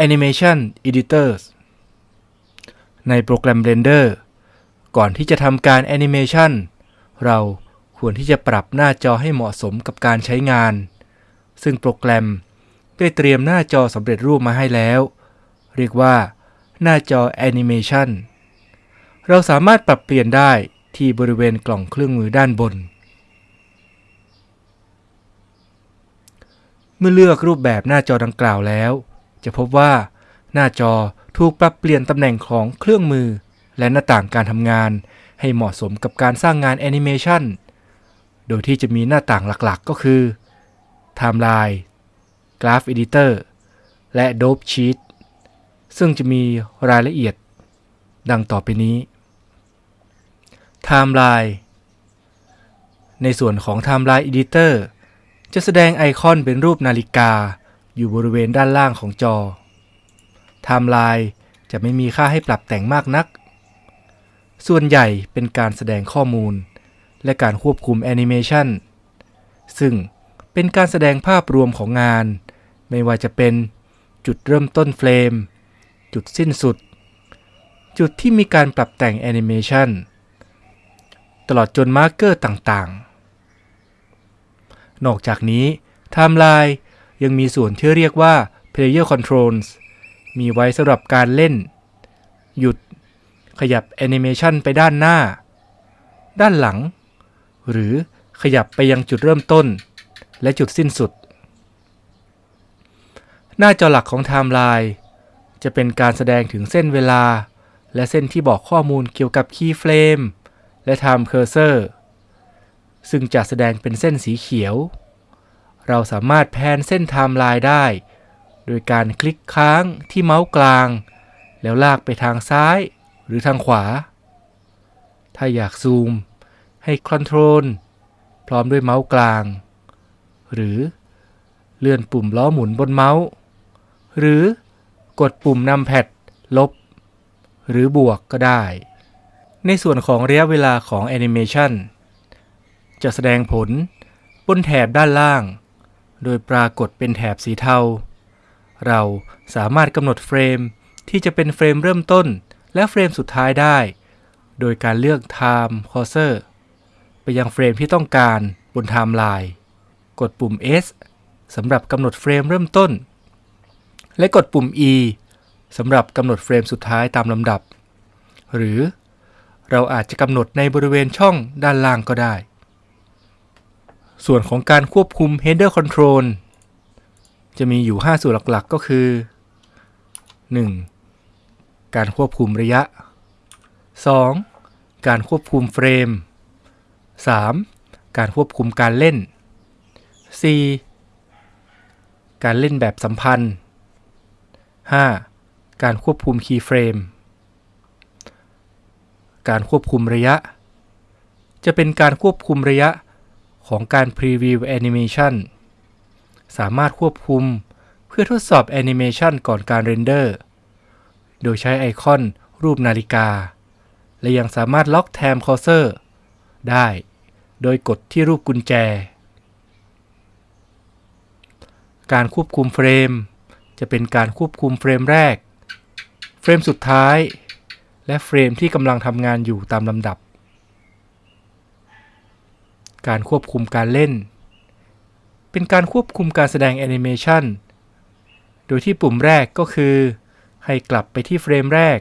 Animation Editors ในโปรแกรม Blender ก่อนที่จะทำการ Animation เราควรที่จะปรับหน้าจอให้เหมาะสมกับการใช้งาน ซึ่งโปรแกรมได้เตรียมหน้าจอสำเร็จรูปมาให้แล้ว เรียกว่า หน้าจอ Animation เราสามารถปรับเปลี่ยนได้ที่บริเวณกล่องเครื่องมือด้านบน เมื่อเลือกรูปแบบหน้าจอดังกล่าวแล้ว จะพบว่าหน้าจอ ถูกปรับเปลี่ยนตำแหน่งของเครื่องมือ และหน้าต่างการทำงาน ให้เหมาะสมกับการสร้างงานแอนิเมชันโดยที่จะมีหน้าต่างหลักๆ ก็คือ Timeline Graph Editor และ Dope Sheet ซึ่งจะมีรายละเอียด ดังต่อไปนี้ Timeline ในส่วนของ Timeline Editor จะแสดงไอคอนเป็นรูปนาฬิกา อยู่บริเวณด้านล่างของจอไทม์ไลน์ จะไม่มีค่าให้ปรับแต่งมากนัก ส่วนใหญ่เป็นการแสดงข้อมูล และการควบคุมแอนิเมชันซึ่งเป็นการแสดงภาพรวมของงาน ไม่ว่าจะเป็นจุดเริ่มต้นเฟรม จุดสิ้นสุด จุดที่มีการปรับแต่งแอนิเมชันตลอดจน marker ต่างๆ นอกจากนี้ไทม์ไลน์ยังมีส่วนที่เรียกว่า Player Controls มีไว้สำหรับการเล่น หยุด ขยับแอนิเมชันไปด้านหน้า ด้านหลัง หรือขยับไปยังจุดเริ่มต้น และจุดสิ้นสุด หน้าจอหลักของไทม์ไลน์จะเป็นการแสดงถึงเส้นเวลา และเส้นที่บอกข้อมูลเกี่ยวกับ keyframe และ Time Cursor ซึ่งจะแสดงเป็นเส้นสีเขียว เราสามารถ pan เส้นไทม์ไลน์ได้ โดยการคลิกค้างที่เมาส์กลาง แล้วลากไปทางซ้ายหรือทางขวา ถ้าอยากซูม ให้ control พร้อมด้วยเมาส์กลาง หรือเลื่อนปุ่มล้อหมุนบนเมาส์ หรือกดปุ่ม numpad ลบ หรือบวกก็ได้ ในส่วนของระยะเวลาของแอนิเมชันจะแสดงผลบนแถบด้านล่าง โดยปรากฏเป็นแถบสีเทา เราสามารถกำหนดเฟรมที่จะเป็นเฟรมเริ่มต้นและเฟรมสุดท้ายได้ โดยการเลือก Time Cursor ไปยังเฟรมที่ต้องการบนไทม์ไลน์ กดปุ่ม S สำหรับกำหนดเฟรมเริ่มต้น และกดปุ่ม E สำหรับกำหนดเฟรมสุดท้ายตามลำดับ หรือเราอาจจะกำหนดในบริเวณช่องด้านล่างก็ได้ ส่วนของการควบคุม Header Control จะมีอยู่ 5ส่วนหลักๆ ก็คือ 1. การควบคุมระยะ 2. การควบคุมเฟรม 3. การควบคุมการเล่น 4. การเล่นแบบสัมพันธ์ 5. การควบคุม keyframe การควบคุมระยะ จะเป็นการควบคุมระยะของการ Preview Animation สามารถควบคุม เพื่อทดสอบแอนิเมชันก่อนการ render โดยใช้ไอคอนรูปนาฬิกา และยังสามารถล็อก Time Cursor ได้ โดยกดที่รูปกุญแจ การควบคุมเฟรม จะเป็นการควบคุมเฟรมแรก เฟรมสุดท้าย และเฟรมที่กำลังทำงานอยู่ตามลำดับ การควบคุมการเล่น เป็นการควบคุมการแสดงแอนิเมชันโดยที่ปุ่มแรกก็คือ ให้กลับไปที่เฟรมแรก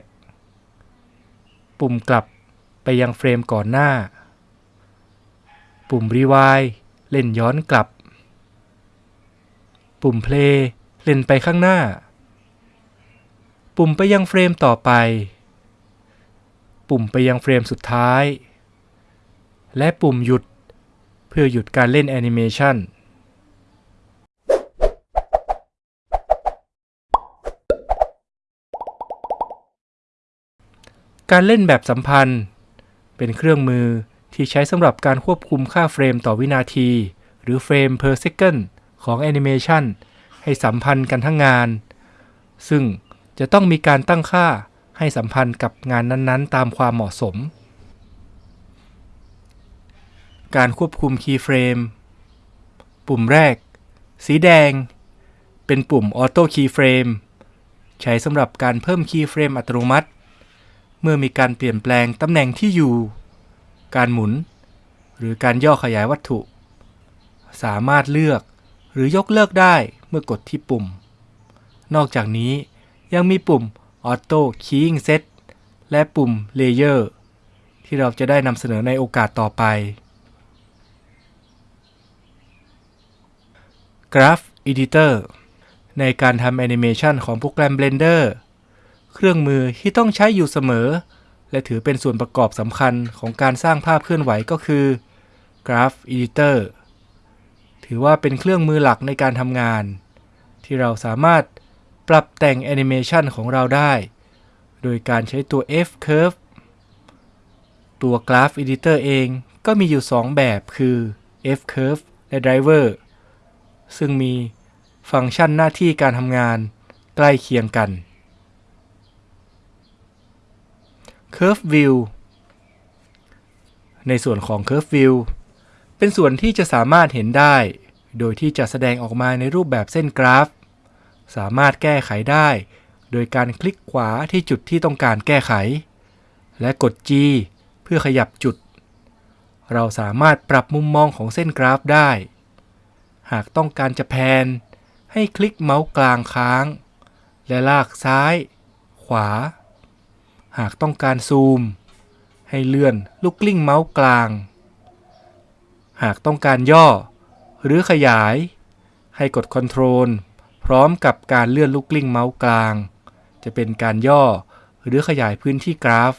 ปุ่มกลับไปยังเฟรมก่อนหน้า ปุ่ม Rewind เล่นย้อนกลับ ปุ่ม Play เล่นไปข้างหน้า ปุ่มไปยังเฟรมต่อไป ปุ่มไปยังเฟรมสุดท้าย และปุ่มหยุดเพื่อหยุดการเล่นแอนิเมชัน การเล่นแบบสัมพันธ์ เป็นเครื่องมือที่ใช้สำหรับการควบคุมค่าเฟรมต่อวินาที หรือเฟรม per second ของแอนิเมชันให้สัมพันธ์กันทั้งงาน ซึ่งจะต้องมีการตั้งค่าให้สัมพันธ์กับงานนั้นๆ ตามความเหมาะสม การควบคุมคีย์เฟรมปุ่มแรก สีแดง เป็นปุ่ม Auto Keyframe ใช้สำหรับการเพิ่มคีย์เฟรมอัตโนมัติ เมื่อมีการเปลี่ยนแปลงตำแหน่งที่อยู่ การหมุน หรือการย่อขยายวัตถุ สามารถเลือกหรือยกเลิกได้เมื่อกดที่ปุ่ม นอกจากนี้ยังมีปุ่ม Auto Keying Set และปุ่ม Layer ที่เราจะได้นำเสนอในโอกาสต่อไป Graph Editor ในการทำแอนิเมชันของโปรแกรม Blender เครื่องมือที่ต้องใช้อยู่เสมอ และถือเป็นส่วนประกอบสำคัญของการสร้างภาพเคลื่อนไหวก็คือ Graph Editor ถือว่าเป็นเครื่องมือหลักในการทำงาน ที่เราสามารถปรับแต่งแอนิเมชันของเราได้ โดยการใช้ตัว F-Curve ตัว Graph Editor เองก็มีอยู่ 2 แบบคือ F-Curve และ Driver ซึ่งมีฟังก์ชันหน้าที่การทำงานใกล้เคียงกัน Curve View ในส่วนของ Curve View เป็นส่วนที่จะสามารถเห็นได้ โดยที่จะแสดงออกมาในรูปแบบเส้นกราฟ สามารถแก้ไขได้ โดยการคลิกขวาที่จุดที่ต้องการแก้ไข และกด G เพื่อขยับจุด เราสามารถปรับมุมมองของเส้นกราฟได้ หากต้องการจะแพน ให้คลิกเมาส์กลางค้าง และลากซ้าย ขวา หากต้องการซูม ให้เลื่อนลูกกลิ้งเมาส์กลาง หากต้องการย่อ หรือขยาย ให้กด Ctrl พร้อมกับการเลื่อนลูกกลิ้งเมาส์กลาง จะเป็นการย่อหรือขยายพื้นที่กราฟ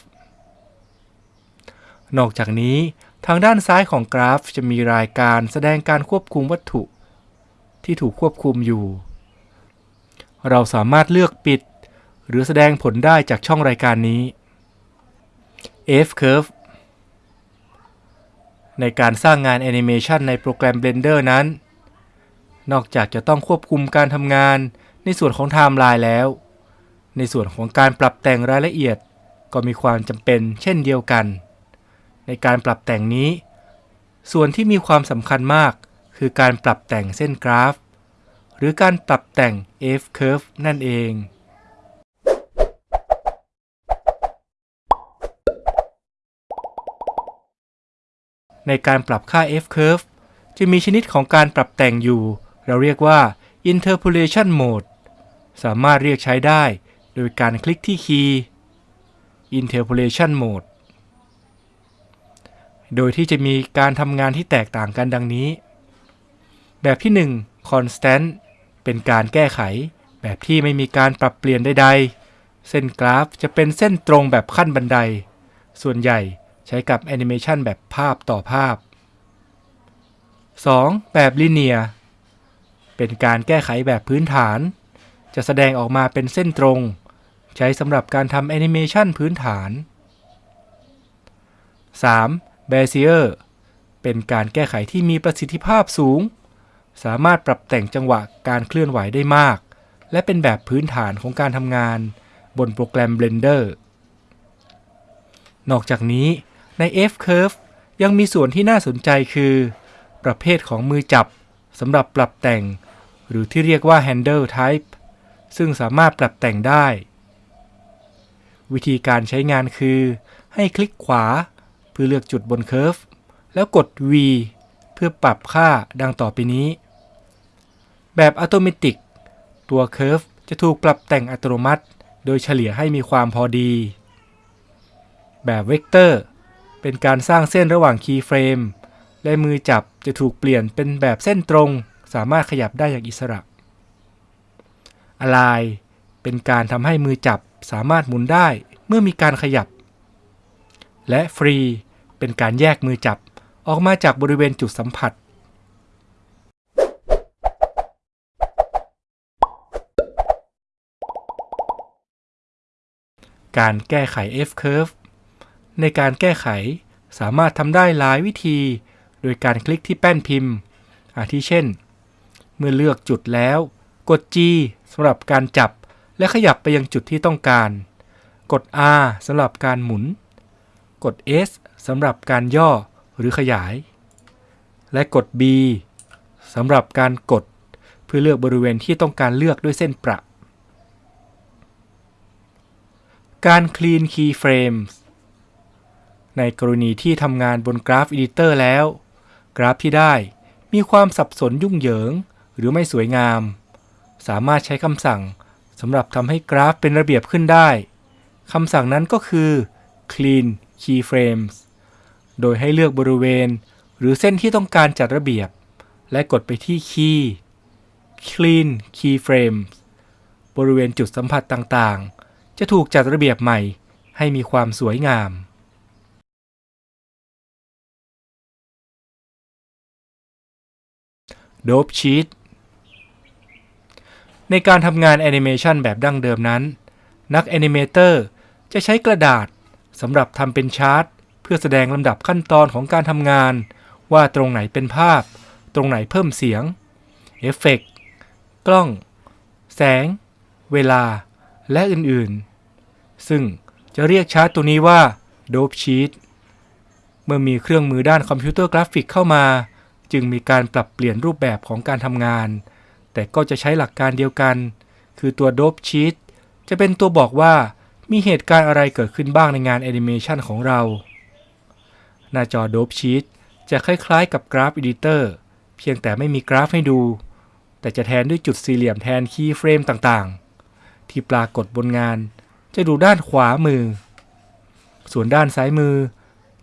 นอกจากนี้ทางด้านซ้ายของกราฟจะมีรายการแสดงการควบคุมวัตถุ ที่ถูกควบคุมอยู่ เราสามารถเลือกปิด หรือแสดงผลได้จากช่องรายการนี้ F-Curve ในการสร้างงานแอนิเมชันในโปรแกรม Blender นั้น นอกจากจะต้องควบคุมการทำงานในส่วนของไทม์ไลน์แล้ว ในส่วนของการปรับแต่งรายละเอียดก็มีความจำเป็นเช่นเดียวกัน ในการปรับแต่งนี้ ส่วนที่มีความสำคัญมากคือการปรับแต่งเส้นกราฟ หรือการปรับแต่ง F-curve นั่นเอง ในการปรับค่า F-curve จะมีชนิดของการปรับแต่งอยู่ เราเรียกว่า interpolation mode สามารถเรียกใช้ได้โดยการคลิกที่คีย์ interpolation mode โดยที่จะมีการทำงานที่แตกต่างกันดังนี้ แบบที่ 1 constant เป็นการแก้ไข แบบที่ไม่มีการปรับเปลี่ยนใดๆ เส้นกราฟจะเป็นเส้นตรงแบบขั้นบันได ส่วนใหญ่ ใช้กับแอนิเมชันแบบภาพต่อภาพ 2. แบบ linear เป็นการแก้ไขแบบพื้นฐาน จะแสดงออกมาเป็นเส้นตรง ใช้สำหรับการทำแอนิเมชันพื้นฐาน 3. Bezier เป็นการแก้ไขที่มีประสิทธิภาพสูง สามารถปรับแต่งจังหวะการเคลื่อนไหวได้มาก และเป็นแบบพื้นฐานของการทำงาน บนโปรแกรม Blender นอกจากนี้ ใน F-Curve ยังมีส่วนที่น่าสนใจคือ ประเภทของมือจับสำหรับปรับแต่ง หรือที่เรียกว่า Handle Type ซึ่งสามารถปรับแต่งได้ วิธีการใช้งานคือ ให้คลิกขวาเพื่อเลือกจุดบนเคอร์ฟแล้วกด V เพื่อปรับค่าดังต่อไปนี้ แบบอัตโนมัติตัว curve จะถูกปรับแต่งอัตโนมัติ โดยเฉลี่ยให้มีความพอดี แบบเวกเตอร์ เป็นการสร้างเส้นระหว่าง keyframe และมือจับจะถูกเปลี่ยนเป็นแบบเส้นตรง สามารถขยับได้อย่างอิสระ Align เป็นการทำให้มือจับสามารถหมุนได้เมื่อมีการขยับ และ Free เป็นการแยกมือจับออกมาจากบริเวณจุดสัมผัสการแก้ไข F-curve ในการแก้ไข สามารถทำได้หลายวิธี โดยการคลิกที่แป้นพิมพ์ อาทิเช่น เมื่อเลือกจุดแล้ว กด G สำหรับการจับ และขยับไปยังจุดที่ต้องการ กด R สำหรับการหมุน กด S สำหรับการย่อหรือขยาย และกด B สำหรับการกด เพื่อเลือกบริเวณที่ต้องการเลือกด้วยเส้นประการ Clean Keyframes ในกรณีที่ทำงานบนกราฟ Editor แล้ว กราฟที่ได้มีความสับสนยุ่งเหยิง หรือไม่สวยงาม สามารถใช้คำสั่งสำหรับทำให้กราฟเป็นระเบียบขึ้นได้คำสั่งนั้นก็คือ clean keyframes โดยให้เลือกบริเวณ หรือเส้นที่ต้องการจัดระเบียบ และกดไปที่ key clean keyframes บริเวณจุดสัมผัสต่างๆ จะถูกจัดระเบียบใหม่ให้มีความสวยงาม Dope Sheet ในการทำงานแอนิเมชันแบบดั้งเดิมนั้น นักแอนิเมเตอร์จะใช้กระดาษสำหรับทำเป็นชาร์ตเพื่อแสดงลำดับขั้นตอนของการทำงาน ว่าตรงไหนเป็นภาพ ตรงไหนเพิ่มเสียง เอฟเฟกต์กล้อง แสง เวลา และอื่นๆ ซึ่งจะเรียกชาร์ตตัวนี้ว่า Dope Sheet เมื่อมีเครื่องมือด้านคอมพิวเตอร์กราฟิกเข้ามา จึงมีการปรับเปลี่ยนรูปแบบของการทำงาน แต่ก็จะใช้หลักการเดียวกัน คือตัว Dope Sheet จะเป็นตัวบอกว่ามีเหตุการณ์อะไรเกิดขึ้นบ้างในงานแอนิเมชันของเรา หน้าจอ Dope Sheet จะคล้ายๆกับกราฟ Editor เพียงแต่ไม่มีกราฟให้ดู แต่จะแทนด้วยจุดสี่เหลี่ยมแทน keyframe ต่างๆ ที่ปรากฏบนงาน จะดูด้านขวามือ ส่วนด้านซ้ายมือ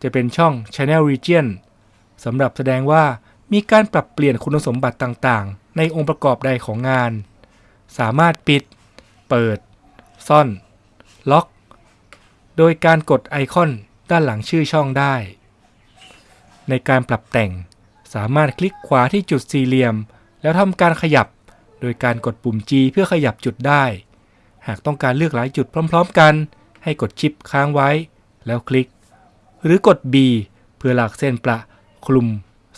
จะเป็นช่อง Channel Region สำหรับแสดงว่า มีการปรับเปลี่ยนคุณสมบัติต่างๆ ในองค์ประกอบใดของงาน สามารถปิด เปิด ซ่อน ล็อก โดยการกดไอคอนด้านหลังชื่อช่องได้ ในการปรับแต่ง สามารถคลิกขวาที่จุดสี่เหลี่ยม แล้วทำการขยับ โดยการกดปุ่ม G เพื่อขยับจุดได้ หากต้องการเลือกหลายจุดพร้อม ๆ กัน ให้กดชิปค้างไว้ แล้วคลิก หรือกด B เพื่อหลากเส้นประคลุม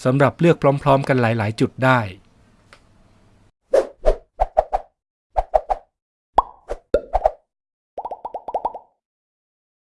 สำหรับเลือกพร้อม ๆ กันหลาย ๆ จุดได้